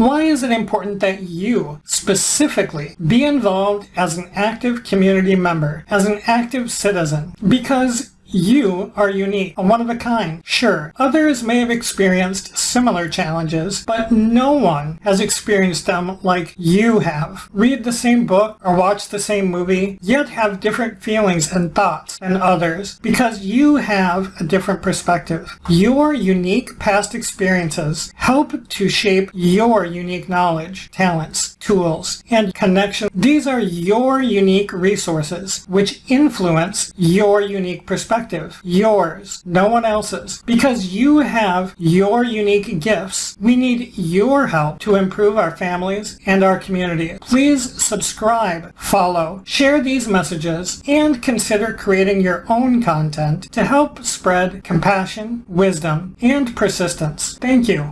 Why is it important that you, specifically, be involved as an active community member, as an active citizen? Because you are unique, a one of a kind. Sure, others may have experienced similar challenges, but no one has experienced them like you have. Read the same book or watch the same movie, yet have different feelings and thoughts than others because you have a different perspective. Your unique past experiences help to shape your unique knowledge, talents, tools, and connections. These are your unique resources which influence your unique perspective yours, no one else's. Because you have your unique gifts, we need your help to improve our families and our community. Please subscribe, follow, share these messages, and consider creating your own content to help spread compassion, wisdom, and persistence. Thank you.